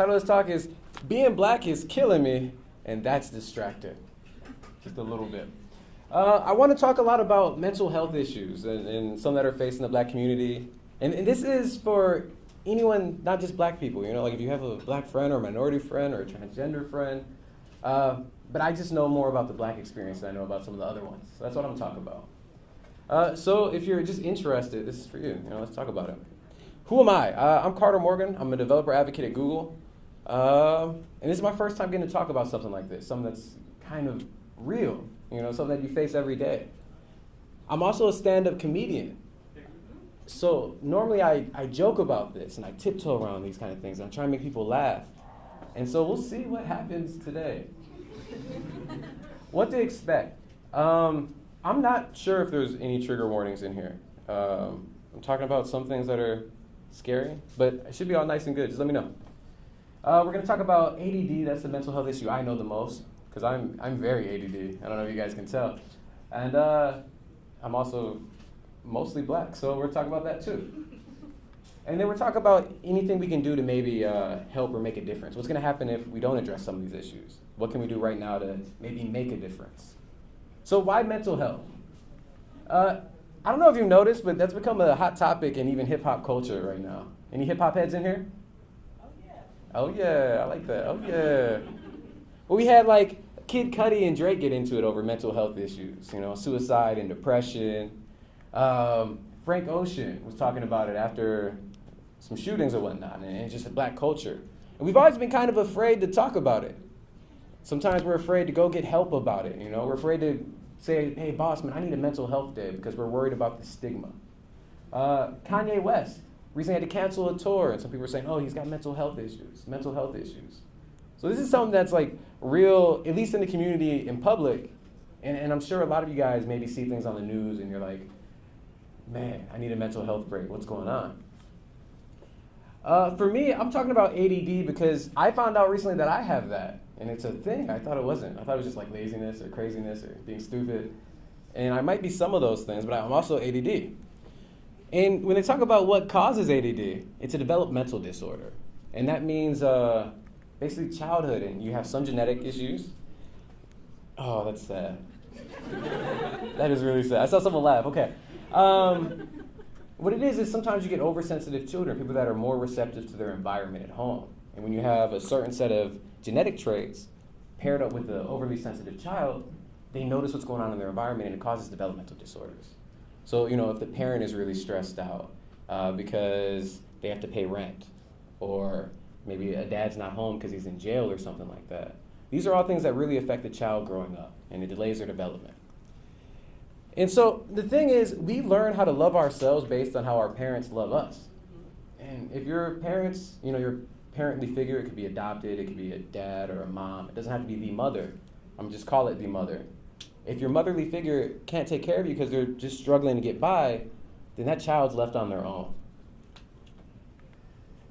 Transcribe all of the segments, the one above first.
title of this talk is Being Black is Killing Me, and That's Distracting. Just a little bit. Uh, I want to talk a lot about mental health issues and, and some that are facing the black community. And, and this is for anyone, not just black people. You know, like if you have a black friend or a minority friend or a transgender friend. Uh, but I just know more about the black experience than I know about some of the other ones. So that's what I'm talking about. Uh, so if you're just interested, this is for you. You know, let's talk about it. Who am I? Uh, I'm Carter Morgan. I'm a developer advocate at Google. Um, and this is my first time getting to talk about something like this, something that's kind of real, you know, something that you face every day. I'm also a stand-up comedian. So normally I, I joke about this and I tiptoe around these kind of things. I'm trying to make people laugh. And so we'll see what happens today. what to expect? Um, I'm not sure if there's any trigger warnings in here. Um, I'm talking about some things that are scary, but it should be all nice and good. Just let me know. Uh, we're going to talk about ADD. That's the mental health issue I know the most because I'm, I'm very ADD. I don't know if you guys can tell. And uh, I'm also mostly black, so we're talking about that too. And then we're talking about anything we can do to maybe uh, help or make a difference. What's going to happen if we don't address some of these issues? What can we do right now to maybe make a difference? So, why mental health? Uh, I don't know if you've noticed, but that's become a hot topic in even hip hop culture right now. Any hip hop heads in here? Oh yeah. I like that. Oh yeah. Well, we had like Kid Cudi and Drake get into it over mental health issues. You know, suicide and depression. Um, Frank Ocean was talking about it after some shootings or whatnot, and it's just black culture. And we've always been kind of afraid to talk about it. Sometimes we're afraid to go get help about it. You know, we're afraid to say, "Hey, boss, man, I need a mental health day," because we're worried about the stigma. Uh, Kanye West recently had to cancel a tour, and some people are saying, "Oh, he's got mental health issues. Mental health issues." So this is something that's like real, at least in the community in public, and, and I'm sure a lot of you guys maybe see things on the news, and you're like, "Man, I need a mental health break. What's going on?" Uh, for me, I'm talking about ADD because I found out recently that I have that. And it's a thing. I thought it wasn't. I thought it was just like laziness or craziness or being stupid. And I might be some of those things, but I'm also ADD. And when they talk about what causes ADD, it's a developmental disorder. And that means uh, basically childhood, and you have some genetic issues. Oh, that's sad. that is really sad. I saw someone laugh. Okay. Um, what it is is sometimes you get oversensitive children, people that are more receptive to their environment at home. And when you have a certain set of genetic traits paired up with an overly sensitive child, they notice what's going on in their environment and it causes developmental disorders. So, you know, if the parent is really stressed out uh, because they have to pay rent, or maybe a dad's not home because he's in jail or something like that, these are all things that really affect the child growing up and it delays their development. And so the thing is, we learn how to love ourselves based on how our parents love us. And if your parents, you know, your parently figure. It could be adopted, it could be a dad or a mom. It doesn't have to be the mother. I'm just call it the mother. If your motherly figure can't take care of you because they're just struggling to get by, then that child's left on their own.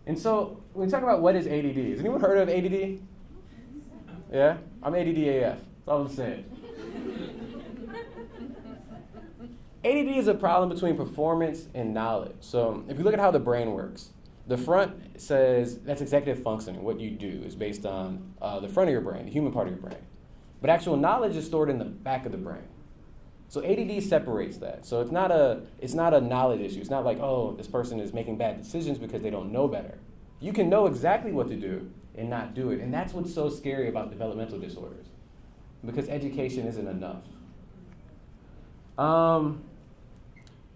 And so when we talk about what is ADD, has anyone heard of ADD? Yeah? I'm ADD AF. That's all I'm saying. ADD is a problem between performance and knowledge. So if you look at how the brain works, the front says that's executive functioning. What you do is based on uh, the front of your brain, the human part of your brain. But actual knowledge is stored in the back of the brain. So ADD separates that. So it's not a it's not a knowledge issue. It's not like oh this person is making bad decisions because they don't know better. You can know exactly what to do and not do it, and that's what's so scary about developmental disorders, because education isn't enough. Um,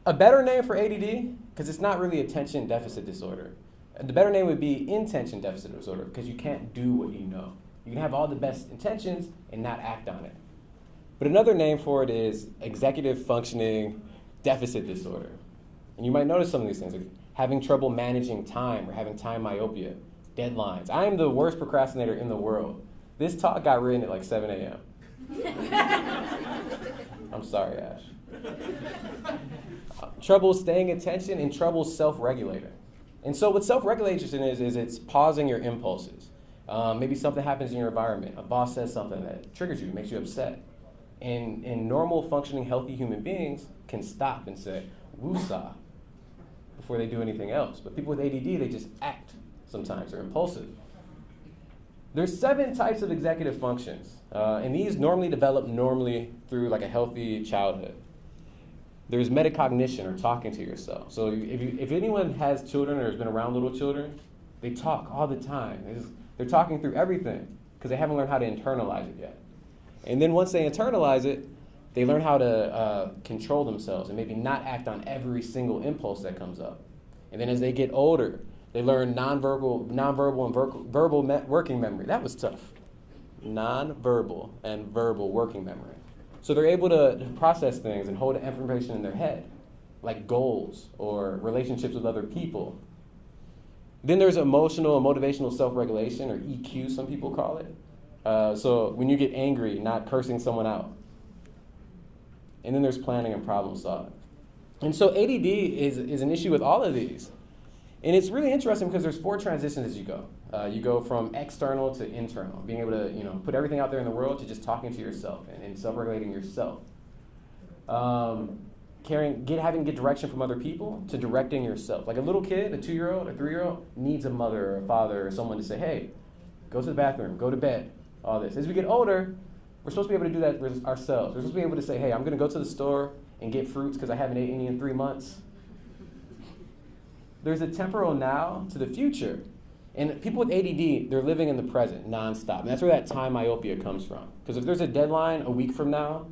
a better name for ADD because it's not really attention deficit disorder. The better name would be intention deficit disorder because you can't do what you know. You can have all the best intentions and not act on it. But another name for it is executive functioning deficit disorder. And you might notice some of these things, like having trouble managing time or having time myopia, deadlines. I am the worst procrastinator in the world. This talk got written at like 7 a.m. I'm sorry, Ash. trouble staying attention and trouble self regulating. And so, what self regulation is, is it's pausing your impulses. Um, maybe something happens in your environment. A boss says something that triggers you, makes you upset. And, and normal, functioning, healthy human beings can stop and say, woosah, before they do anything else. But people with ADD, they just act. sometimes, They're impulsive. There's seven types of executive functions, uh, and these normally develop normally through like a healthy childhood. There's metacognition, or talking to yourself. So if, you, if anyone has children or has been around little children, they talk all the time. They're, just, they're talking through everything because they haven't learned how to internalize it yet. And then once they internalize it, they learn how to uh, control themselves and maybe not act on every single impulse that comes up. And then as they get older, they learn nonverbal, nonverbal and ver- verbal me- working memory. That was tough. Nonverbal and verbal working memory. So they're able to process things and hold information in their head, like goals or relationships with other people. Then there's emotional and motivational self regulation, or EQ, some people call it. Uh, so when you get angry, not cursing someone out. And then there's planning and problem solving. And so ADD is, is an issue with all of these. And it's really interesting because there's four transitions as you go. Uh, you go from external to internal, being able to you know put everything out there in the world to just talking to yourself and, and self-regulating yourself. Um, caring, get having get direction from other people to directing yourself. Like a little kid, a two-year-old, a three-year-old needs a mother or a father or someone to say, "Hey, go to the bathroom, go to bed." All this. As we get older, we're supposed to be able to do that ourselves. We're supposed to be able to say, "Hey, I'm going to go to the store and get fruits because I haven't eaten any in three months." There's a temporal now to the future. And people with ADD, they're living in the present nonstop. And that's where that time myopia comes from. Because if there's a deadline a week from now,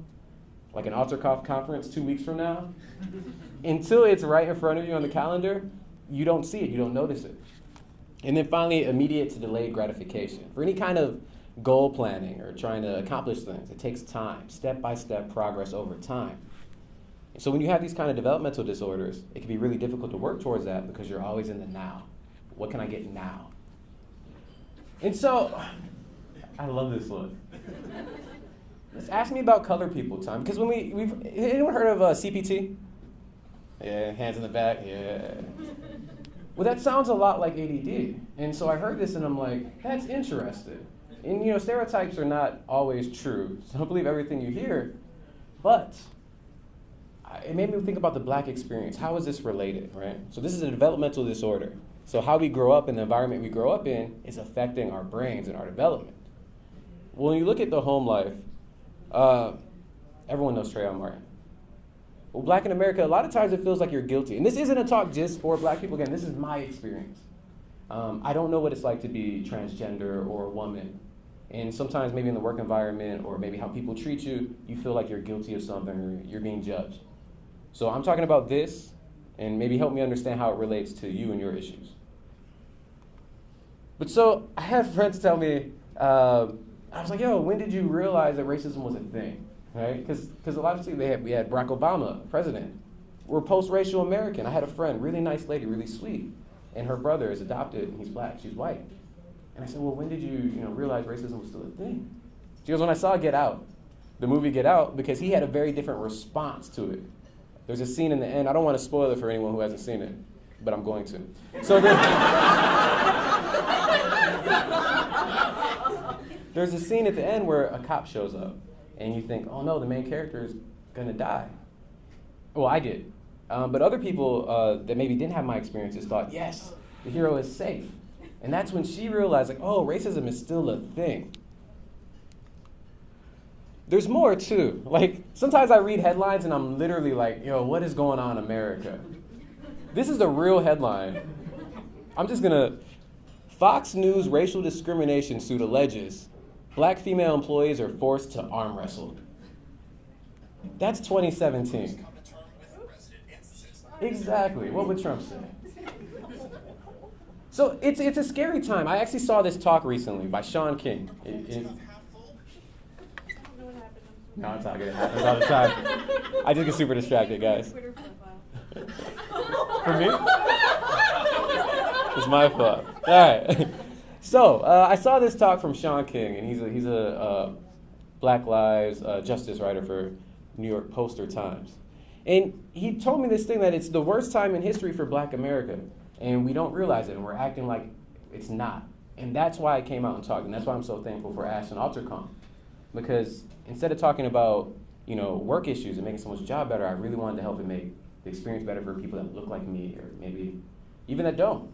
like an AlterConf conference two weeks from now, until it's right in front of you on the calendar, you don't see it, you don't notice it. And then finally, immediate to delayed gratification. For any kind of goal planning or trying to accomplish things, it takes time, step by step progress over time. So when you have these kind of developmental disorders, it can be really difficult to work towards that because you're always in the now. What can I get now? And so, I love this look. Let's ask me about color people time because when we we've anyone heard of uh, CPT? Yeah, hands in the back. Yeah. Well, that sounds a lot like ADD, and so I heard this and I'm like, that's interesting. And you know, stereotypes are not always true, so don't believe everything you hear, but it made me think about the black experience. How is this related, right? So this is a developmental disorder. So how we grow up in the environment we grow up in is affecting our brains and our development. Well, when you look at the home life, uh, everyone knows Trayvon Martin. Well, black in America, a lot of times it feels like you're guilty. And this isn't a talk just for black people. Again, this is my experience. Um, I don't know what it's like to be transgender or a woman. And sometimes, maybe in the work environment or maybe how people treat you, you feel like you're guilty of something or you're being judged. So I'm talking about this, and maybe help me understand how it relates to you and your issues. But so I have friends tell me, uh, I was like, yo, when did you realize that racism was a thing? Right? Because a lot of people, they had, we had Barack Obama, president. We're post-racial American. I had a friend, really nice lady, really sweet, and her brother is adopted, and he's black, she's white. And I said, well, when did you, you know, realize racism was still a thing? She goes, when I saw Get Out, the movie Get Out, because he had a very different response to it. There's a scene in the end. I don't want to spoil it for anyone who hasn't seen it, but I'm going to. So there's a scene at the end where a cop shows up, and you think, oh no, the main character is gonna die. Well, I did. Um, but other people uh, that maybe didn't have my experiences thought, yes, the hero is safe. And that's when she realized, like, oh, racism is still a thing there's more too. Like sometimes I read headlines and I'm literally like, yo, what is going on America? This is the real headline. I'm just gonna Fox News racial discrimination suit alleges black female employees are forced to arm wrestle. That's 2017. Exactly. What would Trump say? So it's, it's a scary time. I actually saw this talk recently by Shaun King. It, it, no, it's all good. It happens all the time. I just get super distracted, guys. For me? It's my fault. All right. So uh, I saw this talk from Shaun King, and he's a, he's a uh, Black Lives uh, Justice writer for New York Post or Times. And he told me this thing that it's the worst time in history for black America, and we don't realize it, and we're acting like it's not. And that's why I came out and talked, and that's why I'm so thankful for Ash and AlterConf. Because instead of talking about you know work issues and making someone's job better, I really wanted to help it make the experience better for people that look like me or maybe even that don't.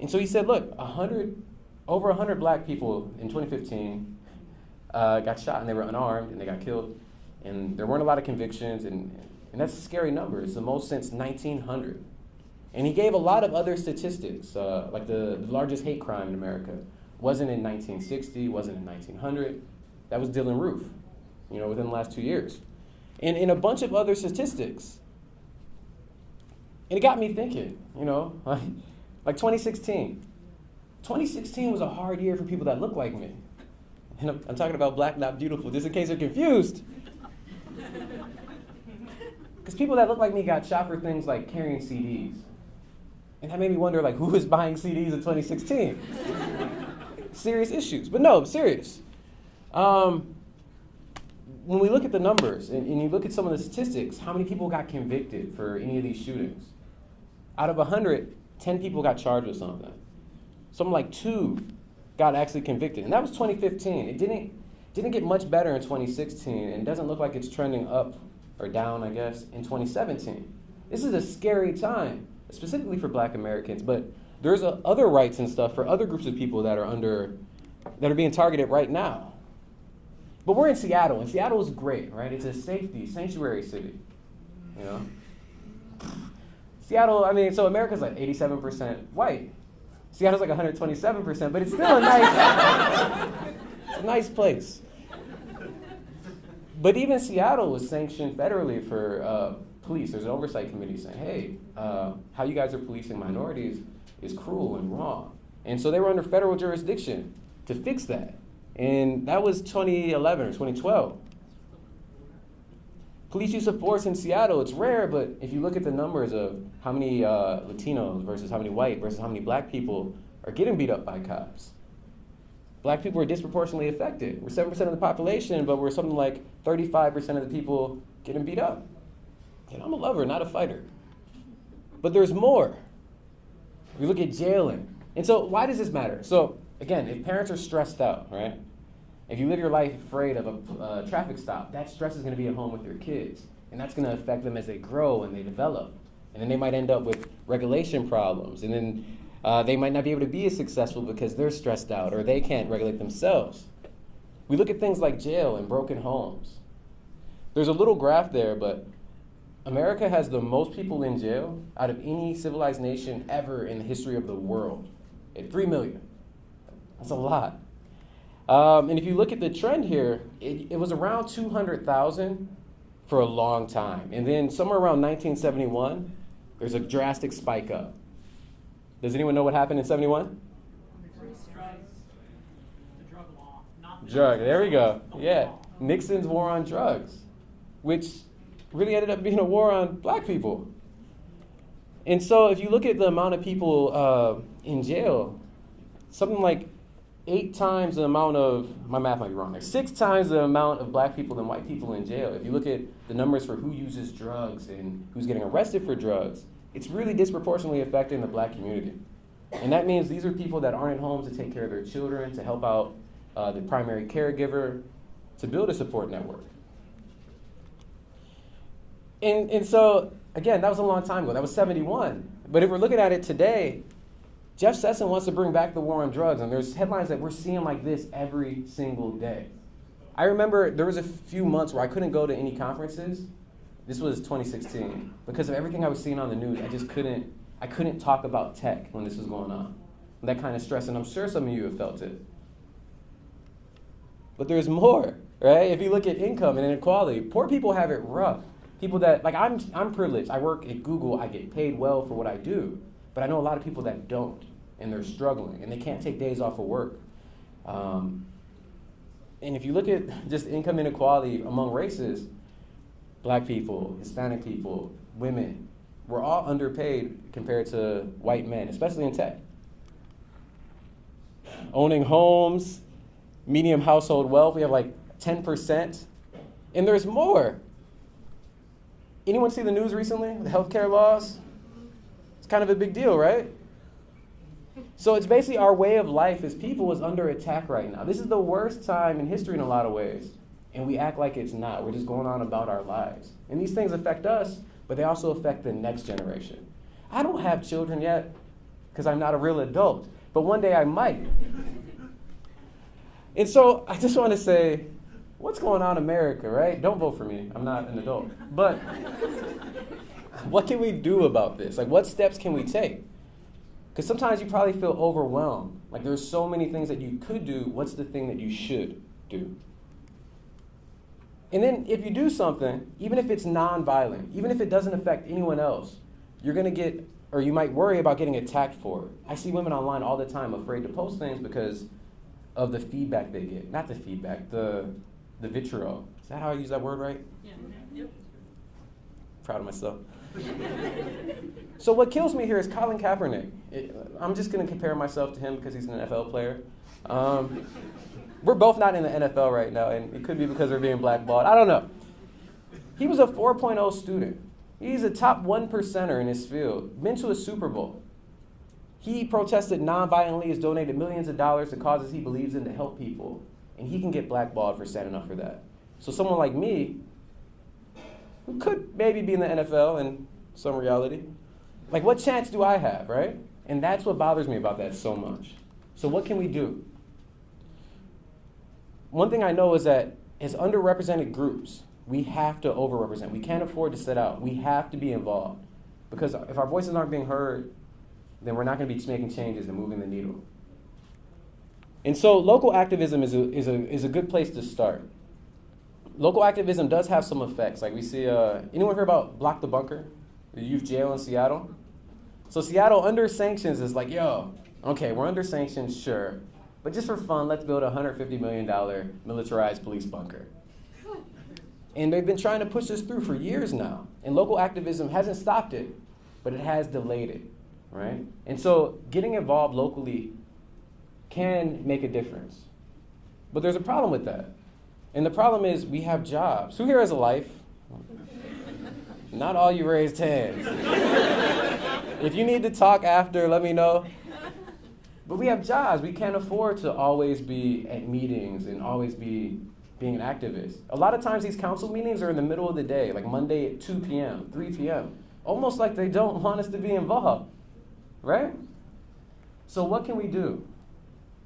And so he said, look, 100, over 100 black people in 2015 uh, got shot and they were unarmed and they got killed. And there weren't a lot of convictions, and, and that's a scary number. It's the most since 1900. And he gave a lot of other statistics, uh, like the, the largest hate crime in America wasn't in 1960, wasn't in 1900. That was Dylann Roof, you know, within the last two years. And, and a bunch of other statistics. And it got me thinking, you know, like, like 2016. 2016 was a hard year for people that look like me. And I'm, I'm talking about black, not beautiful, just in case you're confused. Because people that look like me got shot for things like carrying CDs. And that made me wonder, like, who was buying CDs in 2016? serious issues. But no, serious. Um, when we look at the numbers and, and, you look at some of the statistics, how many people got convicted for any of these shootings? Out of 100, 10 people got charged with something. Something like two got actually convicted. And that was 2015. It didn't, didn't get much better in 2016, and it doesn't look like it's trending up or down, I guess, in 2017. This is a scary time, specifically for black Americans, but there's a, other rights and stuff for other groups of people that are under, that are being targeted right now. But we're in Seattle, and Seattle is great, right? It's a safety, sanctuary city, you know? Seattle, I mean, so America's like 87% white. Seattle's like 127%, but it's still a nice, a nice place. But even Seattle was sanctioned federally for uh, police. There's an oversight committee saying, hey, uh, how you guys are policing minorities is cruel and wrong. And so they were under federal jurisdiction to fix that. And that was 2011 or 2012. Police use of force in Seattle, it's rare, but if you look at the numbers of how many uh, Latinos versus how many white versus how many black people are getting beat up by cops, black people are disproportionately affected. We're 7% of the population, but we're something like 35% of the people getting beat up. And I'm a lover, not a fighter. But there's more. We look at jailing. And so, why does this matter? So, again, if parents are stressed out, right? If you live your life afraid of a uh, traffic stop, that stress is going to be at home with your kids. And that's going to affect them as they grow and they develop. And then they might end up with regulation problems. And then uh, they might not be able to be as successful because they're stressed out or they can't regulate themselves. We look at things like jail and broken homes. There's a little graph there, but America has the most people in jail out of any civilized nation ever in the history of the world. At 3 million. That's a lot. Um, and if you look at the trend here, it, it was around 200,000 for a long time. And then somewhere around 1971, there's a drastic spike up. Does anyone know what happened in 71? Drug, there we go. Yeah, Nixon's war on drugs, which really ended up being a war on black people. And so, if you look at the amount of people uh, in jail, something like eight times the amount of, my math might be wrong there, six times the amount of black people than white people in jail. If you look at the numbers for who uses drugs and who's getting arrested for drugs, it's really disproportionately affecting the black community. And that means these are people that aren't home to take care of their children, to help out uh, the primary caregiver, to build a support network. And, and so, again, that was a long time ago. That was 71. But if we're looking at it today, Jeff Sessions wants to bring back the war on drugs, and there's headlines that we're seeing like this every single day. I remember there was a few months where I couldn't go to any conferences. This was 2016 because of everything I was seeing on the news. I just couldn't. I couldn't talk about tech when this was going on. That kind of stress, and I'm sure some of you have felt it. But there's more, right? If you look at income and inequality, poor people have it rough people that like I'm I'm privileged. I work at Google. I get paid well for what I do, but I know a lot of people that don't, and they're struggling, and they can't take days off of work. Um, and if you look at just income inequality among races, black people, Hispanic people, women, we're all underpaid compared to white men, especially in tech. Owning homes, medium household wealth, we have like 10%. And there's more. Anyone see the news recently? The healthcare laws? It's kind of a big deal, right? So it's basically our way of life as people is under attack right now. This is the worst time in history in a lot of ways. And we act like it's not. We're just going on about our lives. And these things affect us, but they also affect the next generation. I don't have children yet, because I'm not a real adult. But one day I might. And so I just want to say, what's going on America, right? Don't vote for me. I'm not an adult. But what can we do about this? Like, what steps can we take? Because sometimes you probably feel overwhelmed. Like, there's so many things that you could do. What's the thing that you should do? And then, if you do something, even if it's non-violent, even if it doesn't affect anyone else, you're going to get, or you might worry about getting attacked for it. I see women online all the time afraid to post things because of the feedback they get. Not the feedback, the, the vitriol. Is that how I use that word right? Yeah. Mm-hmm. Proud of myself. so what kills me here is Colin Kaepernick. It, I'm just going to compare myself to him because he's an NFL player. Um, we're both not in the NFL right now, and it could be because we're being blackballed. I don't know. He was a 4.0 student. He's a top one percenter in his field. Been to a Super Bowl. He protested nonviolently, has donated millions of dollars to causes he believes in to help people, and he can get blackballed for standing up for that. So someone like me, who could maybe be in the NFL in some reality, like what chance do I have, right? And that's what bothers me about that so much. So what can we do? One thing I know is that as underrepresented groups, we have to overrepresent. We can't afford to sit out. We have to be involved. Because if our voices aren't being heard, then we're not going to be making changes and moving the needle. And so local activism is a, is a, is a good place to start. Local activism does have some effects. Like we see, uh, anyone hear about Block the Bunker, the youth jail in Seattle? So Seattle under sanctions is like, yo, okay, we're under sanctions, sure. But just for fun, let's build a $150 million militarized police bunker. And they've been trying to push this through for years now. And local activism hasn't stopped it, but it has delayed it, right? And so getting involved locally can make a difference. But there's a problem with that. And the problem is we have jobs. Who here has a life? Not all you raised hands. if you need to talk after, let me know. But we have jobs. We can't afford to always be at meetings and always be being an activist. A lot of times these council meetings are in the middle of the day, like Monday at 2 p.m., 3 p.m. Almost like they don't want us to be involved, right? So what can we do?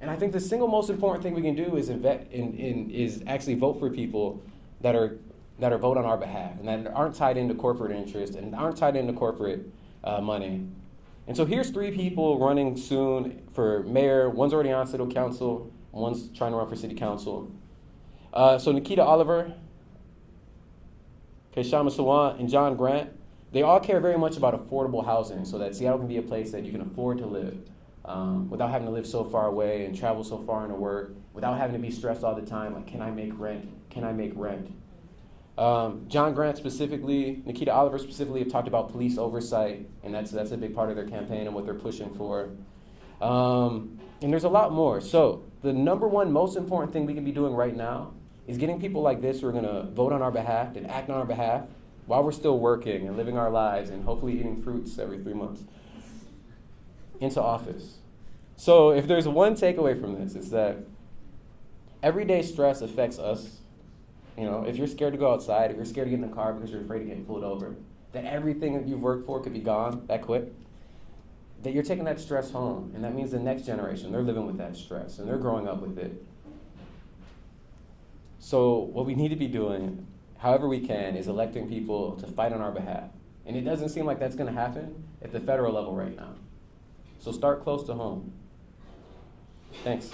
And I think the single most important thing we can do is in, in, is actually vote for people that are that are vote on our behalf and that aren't tied into corporate interest and aren't tied into corporate uh, money. And so here's three people running soon for mayor. One's already on city council. One's trying to run for city council. Uh, so Nikita Oliver, Kshama Sawant, and Jon Grant, they all care very much about affordable housing so that Seattle can be a place that you can afford to live um, without having to live so far away and travel so far into work, without having to be stressed all the time, like, can I make rent? Can I make rent? Um, Jon Grant specifically, Nikita Oliver specifically have talked about police oversight, and that's, that's a big part of their campaign and what they're pushing for. Um, and there's a lot more. So, the number one most important thing we can be doing right now is getting people like this who are going to vote on our behalf and act on our behalf while we're still working and living our lives and hopefully eating fruits every three months into office. So, if there's one takeaway from this, it's that everyday stress affects us. You know, if you're scared to go outside, if you're scared to get in the car because you're afraid of getting pulled over, that everything that you've worked for could be gone that quick, that you're taking that stress home. And that means the next generation, they're living with that stress and they're growing up with it. So, what we need to be doing, however we can, is electing people to fight on our behalf. And it doesn't seem like that's going to happen at the federal level right now. So, start close to home. Thanks.